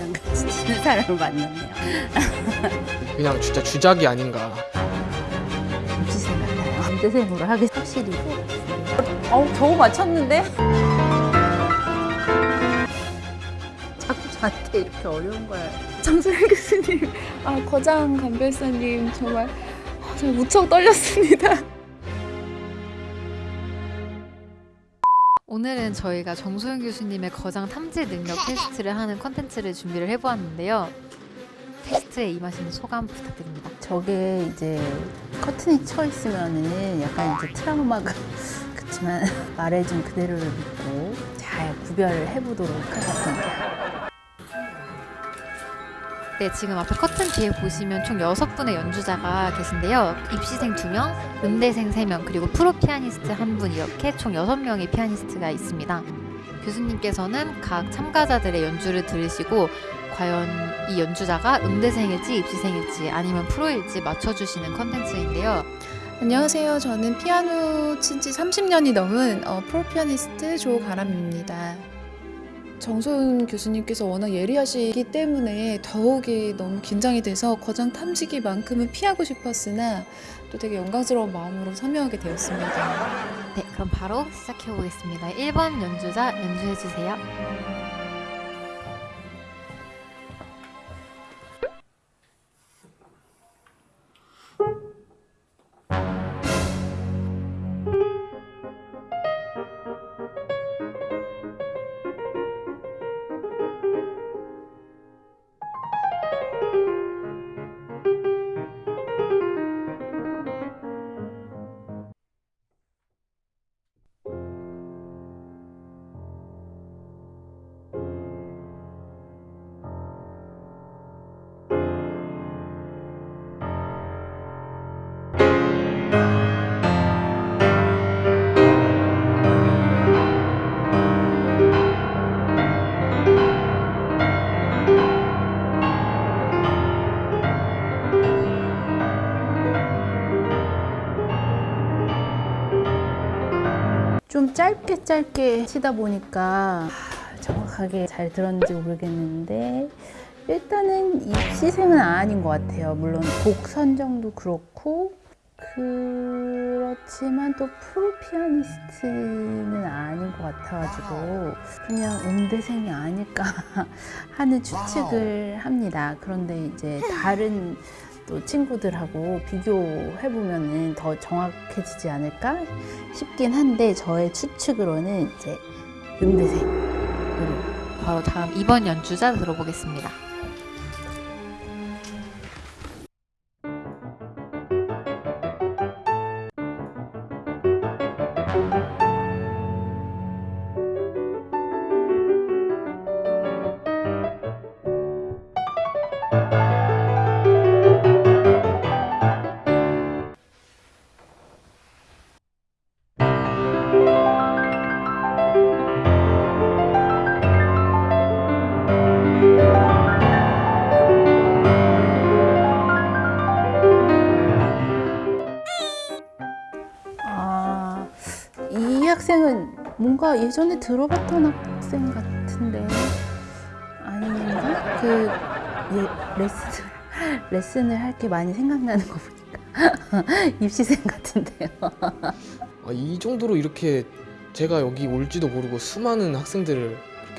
거장같이 치는 사람을 만났네요. 그냥 진짜 주작이 아닌가 무지생 같아요. 남대생으로 하기 확실히. 어우 겨우 맞췄는데? 자꾸 저한테 이렇게 어려운 걸. 장소영 교수님, 아 거장 감별사님 정말 아, 정말 무척 떨렸습니다. 오늘은 저희가 정소윤 교수님의 거장 탐지 능력 테스트를 하는 컨텐츠를 준비를 해보았는데요. 테스트에 임하시는 소감 부탁드립니다. 저게 이제 커튼이 쳐 있으면은 약간 이제 트라우마가 그렇지만 말해준 그대로를 믿고 잘 구별을 해보도록 하겠습니다. 네, 지금 앞에 커튼 뒤에 보시면 총 6분의 연주자가 계신데요. 입시생 2명, 음대생 3명, 그리고 프로 피아니스트 1분 이렇게 총 6명의 피아니스트가 있습니다. 교수님께서는 각 참가자들의 연주를 들으시고 과연 이 연주자가 음대생일지 입시생일지 아니면 프로일지 맞춰주시는 컨텐츠인데요. 안녕하세요. 저는 피아노 친지 30년이 넘은 어, 프로 피아니스트 조가람입니다. 정소윤 교수님께서 워낙 예리하시기 때문에 더욱이 너무 긴장이 돼서 거장 탐지기만큼은 피하고 싶었으나 또 되게 영광스러운 마음으로 참여하게 되었습니다. 네, 그럼 바로 시작해 보겠습니다. 1번 연주자 연주해 주세요. 짧게 짧게 치다 보니까 하, 정확하게 잘 들었는지 모르겠는데 일단은 입시생은 아닌 것 같아요. 물론 곡 선정도 그렇고 그렇지만 또 프로 피아니스트는 아닌 것 같아가지고 그냥 음대생이 아닐까 하는 추측을 합니다. 그런데 이제 다른 또 친구들하고 비교해 보면은 더 정확해지지 않을까 싶긴 한데 저의 추측으로는 이제 음대생으로 바로 다음 2번 연주자 들어보겠습니다. 뭔가 예전에 들어봤던 학생 같은데 아닌가? 그 예, 레슨 레슨을 할 게 많이 생각나는 거 보니까 입시생 같은데요. 아, 이 정도로 이렇게 제가 여기 올지도 모르고 수많은 학생들을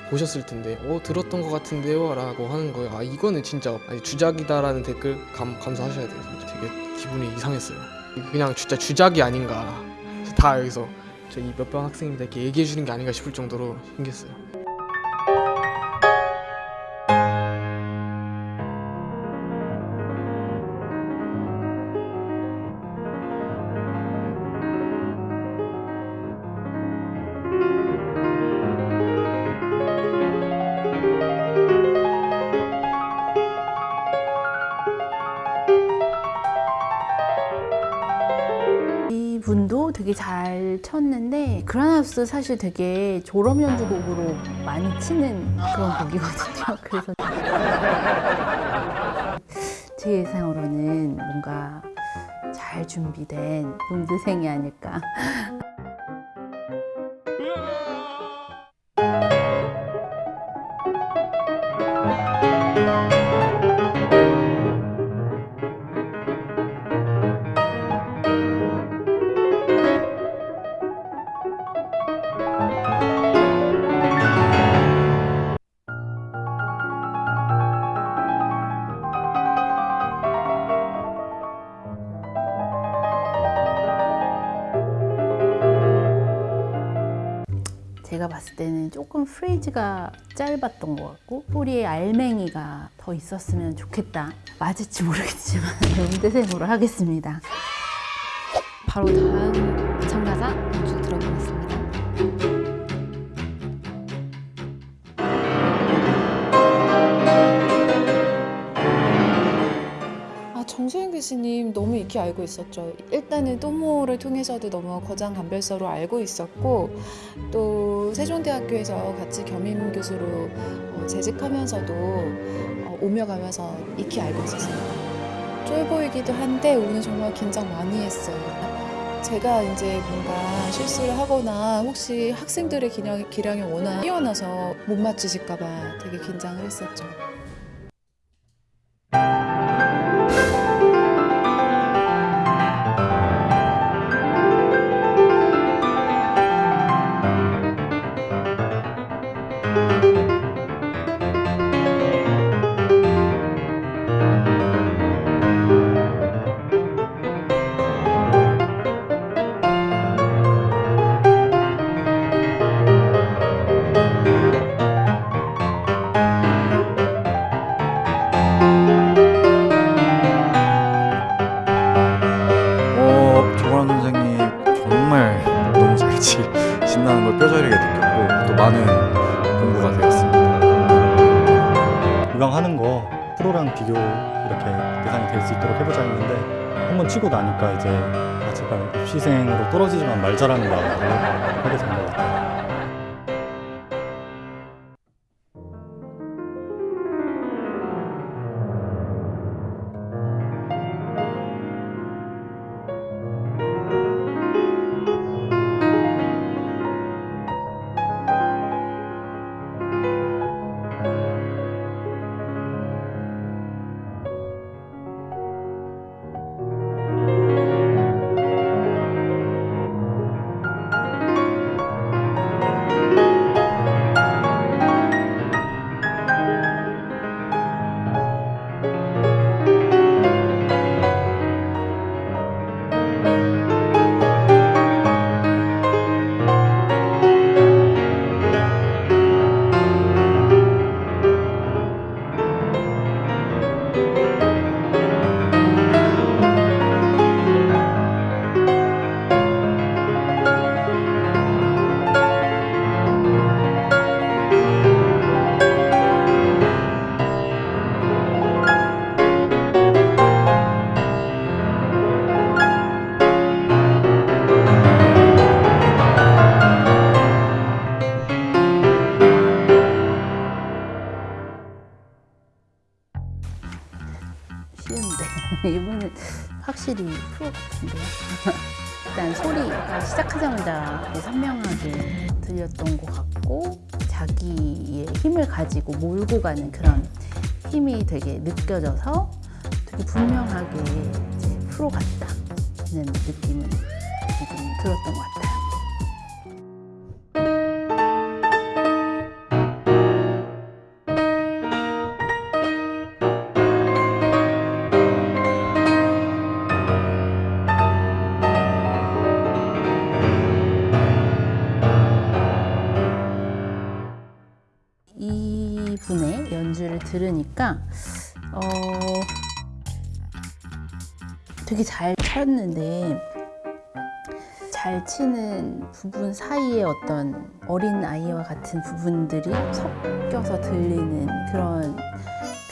보셨을 텐데 어 들었던 것 같은데요? 라고 하는 거예요. 아 이거는 진짜 아니, 주작이다 라는 댓글 감, 감사하셔야 돼요. 진짜 되게 기분이 이상했어요. 그냥 진짜 주작이 아닌가. 다 여기서 저 이몇번 학생입니다 얘기해 주는 게 아닌가 싶을 정도로 신기했어요 그라나우스 사실 되게 졸업 연주곡으로 많이 치는 그런 곡이거든요. 그래서 제 예상으로는 뭔가 잘 준비된 음대생이 아닐까. 조금 프레이즈가 짧았던 것 같고 소리에 알맹이가 더 있었으면 좋겠다. 맞을지 모르겠지만 음대생으로 하겠습니다. 바로 다음 익히 알고 있었죠. 일단은 또모를 통해서도 너무 거장 감별서로 알고 있었고 또 세종대학교에서 같이 겸임 교수로 어, 재직하면서도 어, 오며 가면서 익히 알고 있었어요. 쫄 보이기도 한데 오늘 정말 긴장 많이 했어요. 제가 이제 뭔가 실수를 하거나 혹시 학생들의 기량, 기량이 워낙 뛰어나서 못 맞추실까봐 되게 긴장을 했었죠. 말자라는 선명하게 들렸던 것 같고 자기의 힘을 가지고 몰고 가는 그런 힘이 되게 느껴져서 되게 분명하게 프로 같다는 느낌은 지금 들었던 것 같아요. 되게 잘 쳤는데 잘 치는 부분 사이에 어떤 어린 아이와 같은 부분들이 섞여서 들리는 그런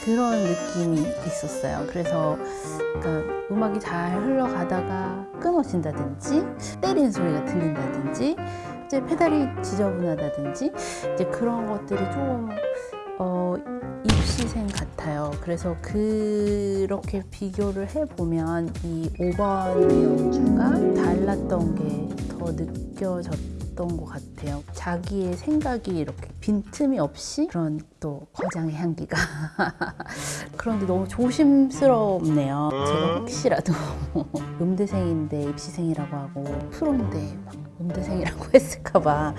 그런 느낌이 있었어요. 그래서 그러니까 음악이 잘 흘러가다가 끊어진다든지 때리는 소리가 들린다든지 이제 페달이 지저분하다든지 이제 그런 것들이 조금 어, 입시생 같아요. 그래서 그렇게 비교를 해보면 이 5번의 연주가 달랐던 게 더 느껴졌던 것 같아요. 자기의 생각이 이렇게 빈틈이 없이 그런 또 거장의 향기가 그런데 너무 조심스럽네요. 제가 혹시라도 음대생인데 입시생이라고 하고 프로인데 막 음대생이라고 했을까봐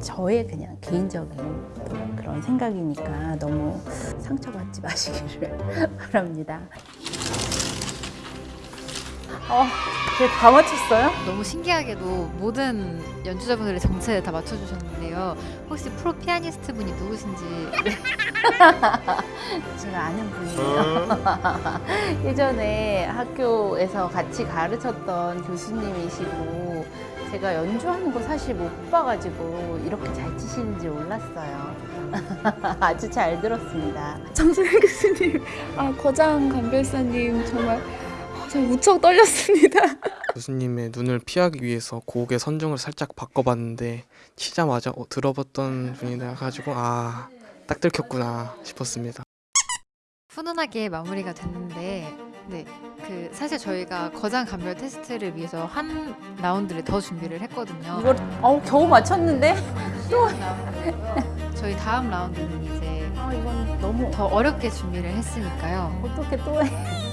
저의 그냥 개인적인 또 그런 생각이니까 너무 상처받지 마시기를 바랍니다. 어, 제다 맞췄어요? 너무 신기하게도 모든 연주자분들의 정체를 다 맞춰주셨는데요. 혹시 프로 피아니스트 분이 누구신지 제가 아는 분이에요. 예전에 학교에서 같이 가르쳤던 교수님이시고 제가 연주하는 거 사실 못 봐가지고 이렇게 잘 치시는지 몰랐어요. 아주 잘 들었습니다. 정소영 교수님, 아 거장 감별사님 정말 아, 저 무척 떨렸습니다. 교수님의 눈을 피하기 위해서 곡의 선정을 살짝 바꿔봤는데 치자마자 어, 들어봤던 분이라 가지고 아 딱 들켰구나 싶었습니다. 훈훈하게 마무리가 됐는데 네, 그 사실 저희가 거장 감별 테스트를 위해서 한 라운드를 더 준비를 했거든요. 이걸 어, 겨우 맞췄는데? 저희 다음 라운드는 이제 아, 이건 너무 더 어렵게 준비를 했으니까요. 어떻게 또 해?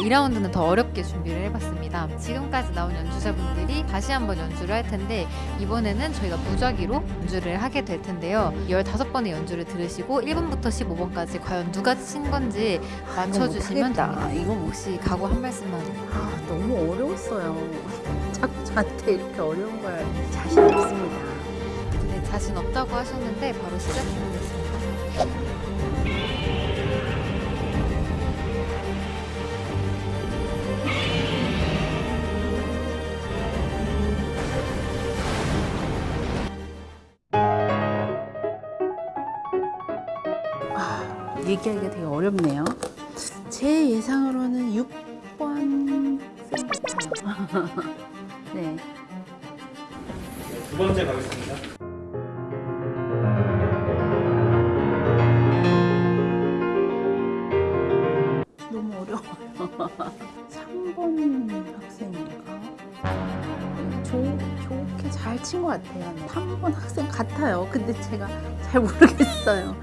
2라운드는 더 어렵게 준비를 해봤습니다. 지금까지 나온 연주자분들이 다시 한번 연주를 할 텐데 이번에는 저희가 무작위로 연주를 하게 될 텐데요. 15번의 연주를 들으시고 1번부터 15번까지 과연 누가 친 건지 맞춰주시면. 됩니다. 이거 못 혹시 각오 한 말씀만 아, 너무 어려웠어요. 자꾸 저한테 이렇게 어려운 걸 자신 없습니다. 네, 자신 없다고 하셨는데 바로 시작해보겠습니다. 어렵네요. 제 예상으로는 6번 같아요. 네. 두 번째 가겠습니다. 너무 어려워요. 3번 학생인가? 좋, 좋게 잘 친 것 같아요. 3번 학생 같아요. 근데 제가 잘 모르겠어요.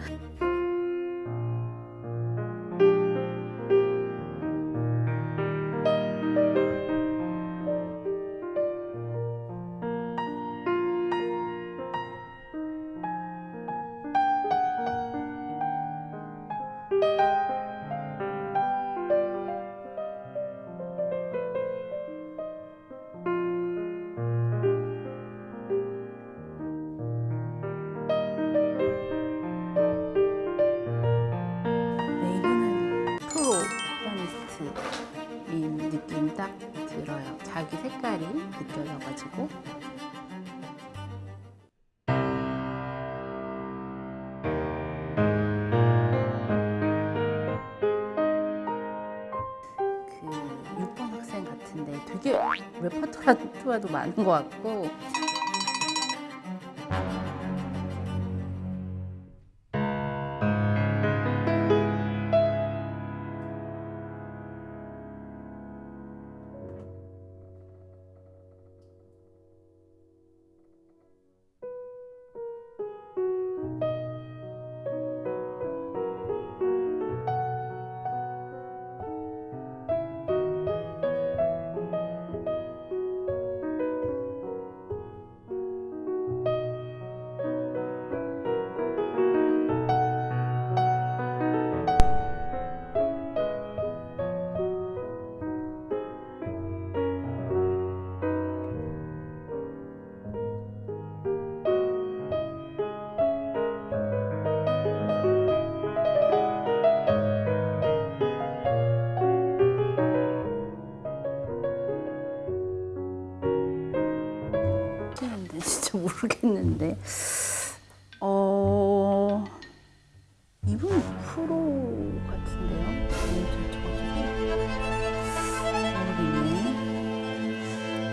색깔이 느껴져가지고. 그 6번 학생 같은데 되게 레퍼토리도 많은 것 같고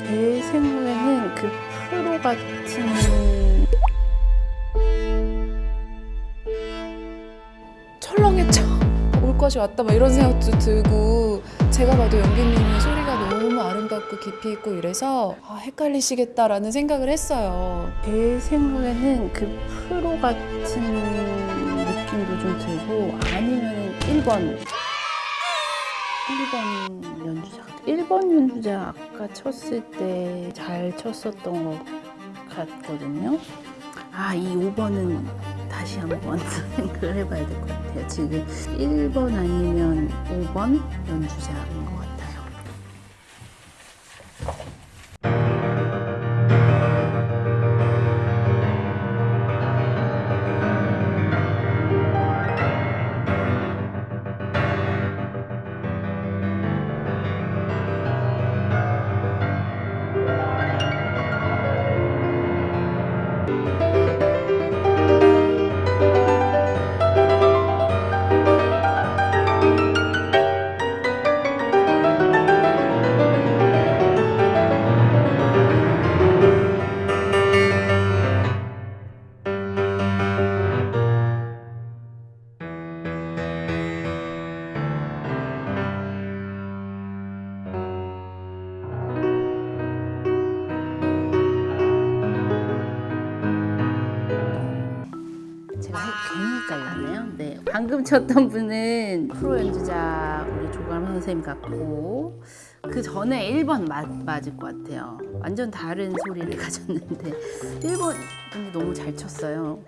제 생각에는 그 프로 같은 철렁했죠. 올 것이 왔다 막 이런 생각도 들고 제가 봐도 연기님의 소리가 너무 아름답고 깊이 있고 이래서 아, 헷갈리시겠다라는 생각을 했어요. 제 생각에는 그 프로 같은 느낌도 좀 들고 아니면 1번 1번 연주자 1번 연주자 아까 쳤을 때 잘 쳤었던 것 같거든요. 아 이 5번은 다시 한번 생각을 해봐야 될 것 같아요. 지금 1번 아니면 5번 연주자인 것 방금 쳤던 분은 프로 연주자 우리 조감 선생님 같고 그 전에 1번 맞, 맞을 것 같아요. 완전 다른 소리를 가졌는데 1번 분이 너무 잘 쳤어요.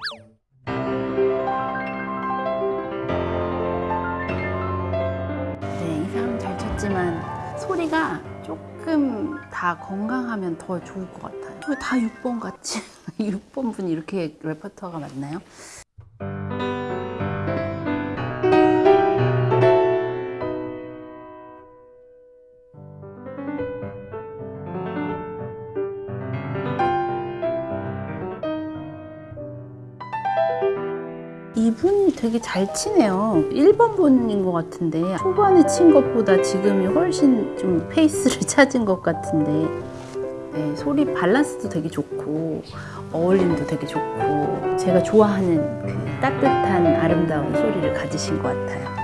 네, 이 사람 잘 쳤지만 소리가 조금 다 건강하면 더 좋을 것 같아요. 왜다 6번 같지? 6번 분이 이렇게 레퍼토어가 많나요? 되게 잘 치네요. 1번 분인 것 같은데 초반에 친 것보다 지금이 훨씬 좀 페이스를 찾은 것 같은데 네, 소리 밸런스도 되게 좋고 어울림도 되게 좋고 제가 좋아하는 그 따뜻한 아름다운 소리를 가지신 것 같아요.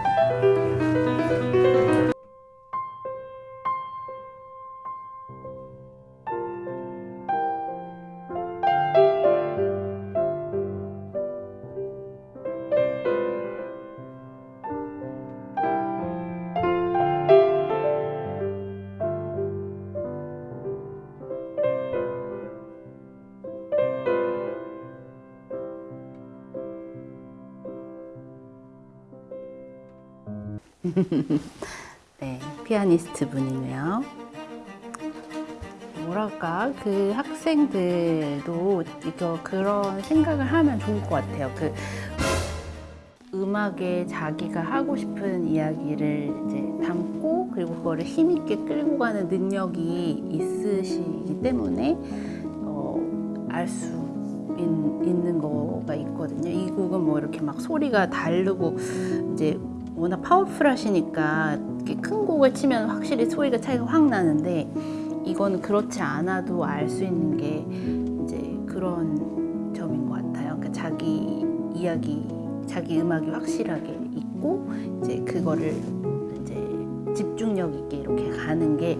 네, 피아니스트 분이네요. 뭐랄까 그 학생들도 이거 그런 생각을 하면 좋을 것 같아요. 그 음악에 자기가 하고 싶은 이야기를 이제 담고 그리고 그거를 힘 있게 끌고 가는 능력이 있으시기 때문에 어, 알수 있는 거가 있거든요. 이 곡은 뭐 이렇게 막 소리가 다르고 이제 워낙 파워풀하시니까 큰 곡을 치면 확실히 소리가 차이가 확 나는데 이거는 그렇지 않아도 알 수 있는 게 이제 그런 점인 것 같아요. 그러니까 자기 이야기, 자기 음악이 확실하게 있고 이제 그거를 이제 집중력 있게 이렇게 가는 게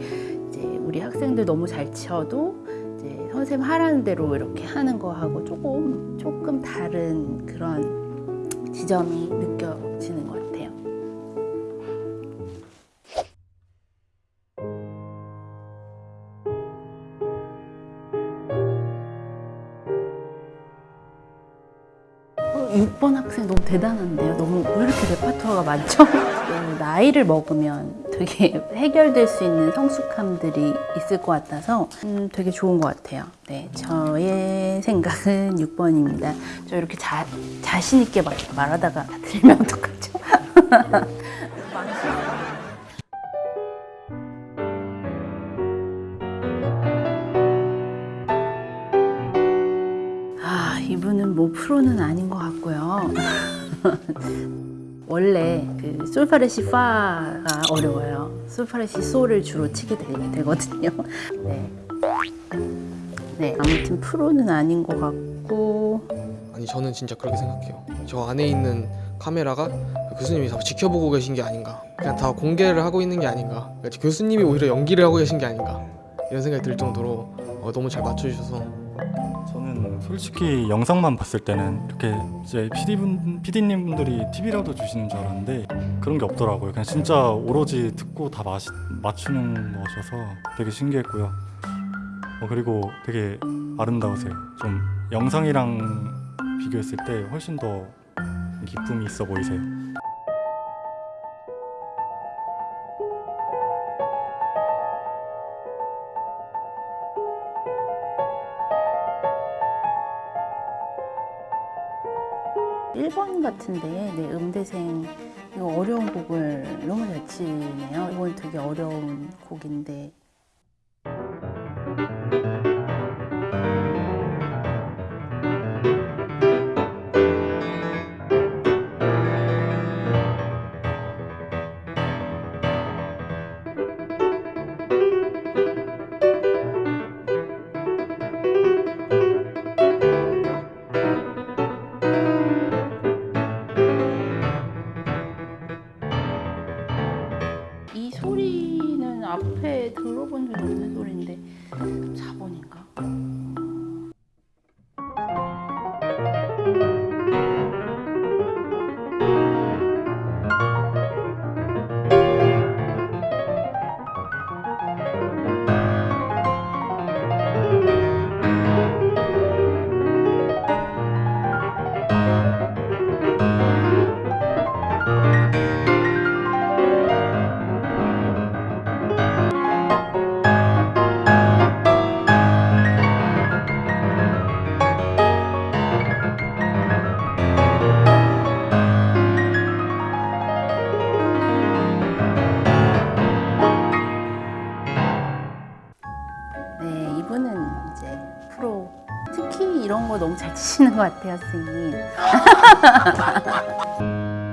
이제 우리 학생들 너무 잘 쳐도 이제 선생님 하라는 대로 이렇게 하는 거하고 조금 조금 다른 그런 지점이 느껴지는 대단한데요. 너무 왜 이렇게 레파토어가 많죠? 어, 나이를 먹으면 되게 해결될 수 있는 성숙함들이 있을 것 같아서 음, 되게 좋은 것 같아요. 네, 저의 생각은 6번입니다. 저 이렇게 자, 자신 있게 말, 말하다가 들리면 어떡하죠? 아, 이분은 뭐 프로는 아닌 것 같고요. 원래 그 솔파레시 파가 어려워요. 솔파레시 솔을 주로 치게 되, 되거든요. 네. 네, 아무튼 프로는 아닌 것 같고 아니 저는 진짜 그렇게 생각해요. 저 안에 있는 카메라가 그 교수님이 다 지켜보고 계신 게 아닌가. 그냥 다 공개를 하고 있는 게 아닌가. 그러니까 교수님이 오히려 연기를 하고 계신 게 아닌가. 이런 생각이 들 정도로 어, 너무 잘 맞춰주셔서 저는 솔직히 영상만 봤을 때는 이렇게 이제 PD분, PD님 분들이 팁이라도 주시는 줄 알았는데 그런 게 없더라고요. 그냥 진짜 오로지 듣고 다 마시, 맞추는 거셔서 되게 신기했고요. 어, 그리고 되게 아름다우세요. 좀 영상이랑 비교했을 때 훨씬 더 기쁨이 있어 보이세요. 일번 같은데 네, 음대생 이거 어려운 곡을 너무 잘 치네요. 이건 되게 어려운 곡인데 앞에 들어본 적이 없는 소리인데 4번인가? 거 너무 잘 치시는 것 같아요, 선생님.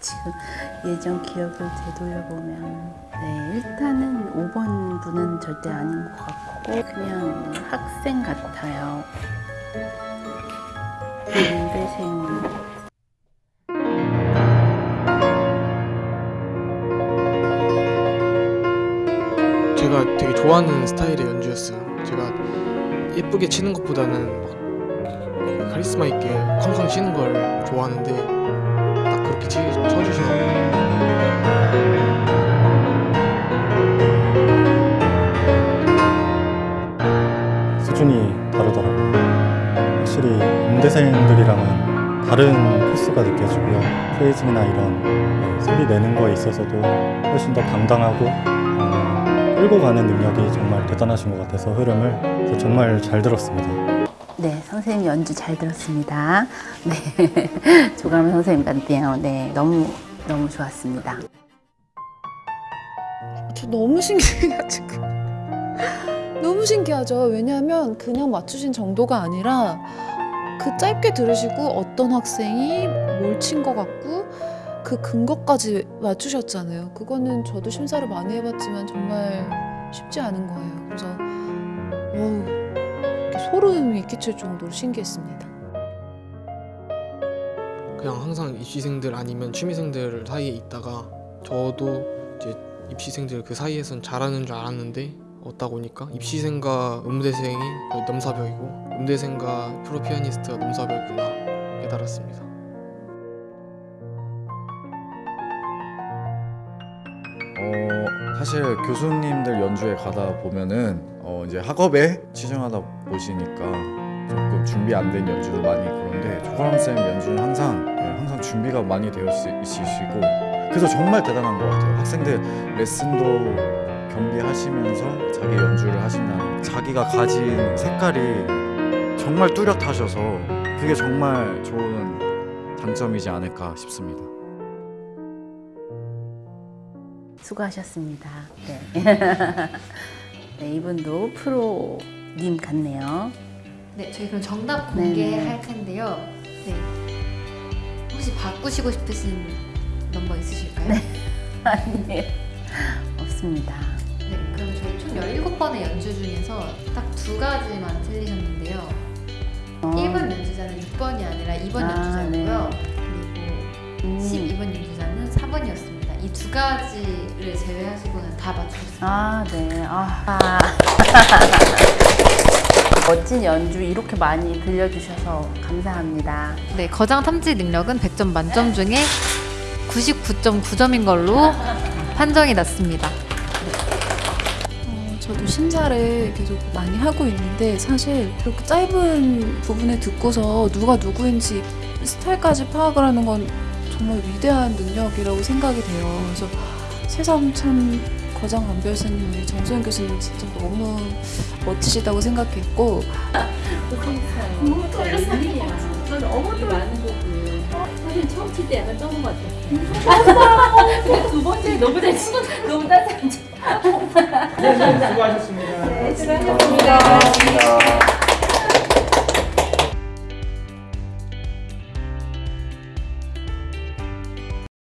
지금 예전 기억을 되돌려보면 네, 일단은 5번 분은 절대 아닌 것 같고 그냥 학생 같아요. 연대생 좋아하는 스타일의 연주였어요. 제가 예쁘게 치는 것보다는 카리스마 있게 쾅쾅 치는 걸 좋아하는데 딱 그렇게 치, 쳐주시더라고요. 수준이 다르더라고요. 확실히 음대생들이랑은 다른 코스가 느껴지고요. 프레이징이나 이런 네, 소리 내는 거에 있어서도 훨씬 더 당당하고 어, 끌고 가는 능력이 정말 대단하신 것 같아서 흐름을 정말 잘 들었습니다. 네, 선생님 연주 잘 들었습니다. 네, 조가람 선생님 같네요. 네, 너무 너무 좋았습니다. 저 너무 신기해가지고 너무 신기하죠. 왜냐하면 그냥 맞추신 정도가 아니라 그 짧게 들으시고 어떤 학생이 뭘 친 것 같고 그 근거까지 맞추셨잖아요. 그거는 저도 심사를 많이 해봤지만 정말 쉽지 않은 거예요. 그래서 어우, 소름이 끼칠 정도로 신기했습니다. 그냥 항상 입시생들 아니면 취미생들 사이에 있다가 저도 이제 입시생들 그 사이에선 잘하는 줄 알았는데 얻다 보니까 입시생과 음대생이 넘사벽이고 음대생과 프로 피아니스트가 넘사벽이구나 깨달았습니다. 사실 교수님들 연주회 가다 보면은 어, 이제 학업에 치중하다 보시니까 조금 준비 안 된 연주도 많이 그런데 조가람 쌤 연주는 항상 네, 항상 준비가 많이 되어 있- 있으시고 그래서 정말 대단한 것 같아요. 학생들 레슨도 경비하시면서 자기 연주를 하신다는 자기가 가진 색깔이 정말 뚜렷하셔서 그게 정말 좋은 장점이지 않을까 싶습니다. 수고하셨습니다. 네. 네, 이분도 프로님 같네요. 네, 저희 그럼 정답 네. 공개할 텐데요. 네. 혹시 바꾸시고 싶으신 넘버 있으실까요? 네. 아니에요. 없습니다. 그럼 저희 총 17번의 연주 중에서 딱 두 가지만 틀리셨는데요. 어, 1번 연주자는 6번이 아니라 2번 아, 연주자고요. 그리고 음. 12번 연주자는 4번이었습니다. 이 두 가지를 제외하시고는 다 맞추셨습니다. 아, 네. 아. 아. 멋진 연주 이렇게 많이 들려주셔서 감사합니다. 네, 거장 탐지 능력은 100점 만점 중에 99.9점인 걸로 판정이 났습니다. 어, 저도 심사를 계속 많이 하고 있는데 사실 이렇게 짧은 부분에 듣고서 누가 누구인지 스타일까지 파악을 하는 건 정말 위대한 능력이라고 생각이 돼요. 그래서 세상 참 거장 강 교수님, 우리 정소영 교수님 진짜 너무 멋지시다고 생각했고 너무 떨렸어요. 저는 너무 많은 곡을 사실 처음 칠 때 약간 쩌는 것 같아요. 너무 잘 치고 너무 따뜻한 네, 수고하셨습니다. 네, 수고하셨습니다. 수고하셨습니다.